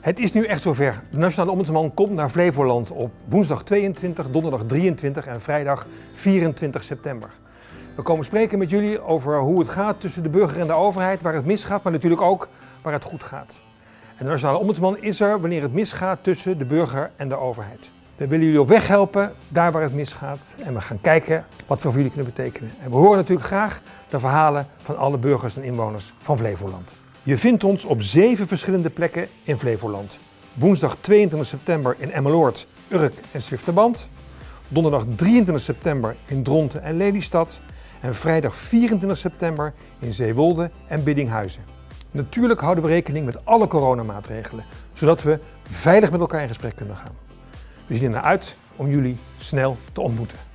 Het is nu echt zover. De Nationale Ombudsman komt naar Flevoland op woensdag 22, donderdag 23 en vrijdag 24 september. We komen spreken met jullie over hoe het gaat tussen de burger en de overheid, waar het misgaat, maar natuurlijk ook waar het goed gaat. En de Nationale Ombudsman is er wanneer het misgaat tussen de burger en de overheid. We willen jullie op weg helpen, daar waar het misgaat. En we gaan kijken wat we voor jullie kunnen betekenen. En we horen natuurlijk graag de verhalen van alle burgers en inwoners van Flevoland. Je vindt ons op zeven verschillende plekken in Flevoland. Woensdag 22 september in Emmeloord, Urk en Zwifterband. Donderdag 23 september in Dronten en Lelystad. En vrijdag 24 september in Zeewolde en Biddinghuizen. Natuurlijk houden we rekening met alle coronamaatregelen, zodat we veilig met elkaar in gesprek kunnen gaan. We zien er naar uit om jullie snel te ontmoeten.